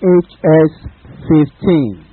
HS 15.